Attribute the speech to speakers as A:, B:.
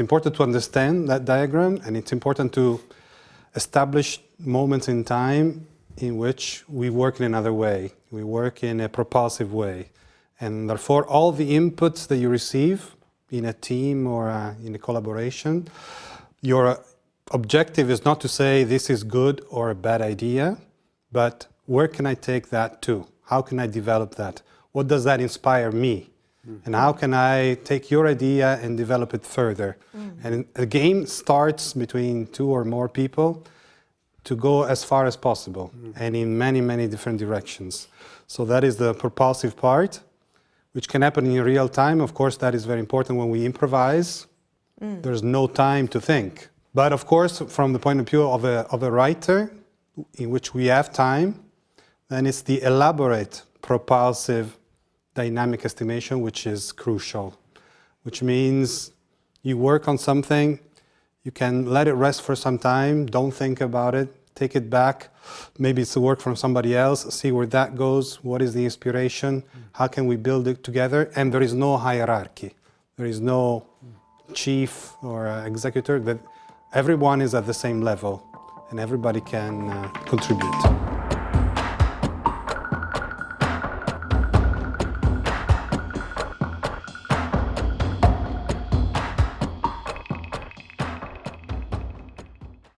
A: it's important to understand that diagram and it's important to establish moments in time in which we work in another way. We work in a propulsive way. And therefore, all the inputs that you receive in a team or uh, in a collaboration, your objective is not to say this is good or a bad idea, but where can I take that to? How can I develop that? What does that inspire me? Mm -hmm. And how can I take your idea and develop it further? Mm. And a game starts between two or more people to go as far as possible mm and in many, many different directions. So that is the propulsive part, which can happen in real time. Of course, that is very important when we improvise. Mm. There's no time to think. But of course, from the point of view of a, of a writer, in which we have time, then it's the elaborate propulsive dynamic estimation which is crucial, which means you work on something, you can let it rest for some time, don't think about it, take it back. Maybe it's the work from somebody else, see where that goes, what is the inspiration, how can we build it together, and there is no hierarchy. There is no chief or executor, that everyone is at the same level and everybody can uh, contribute.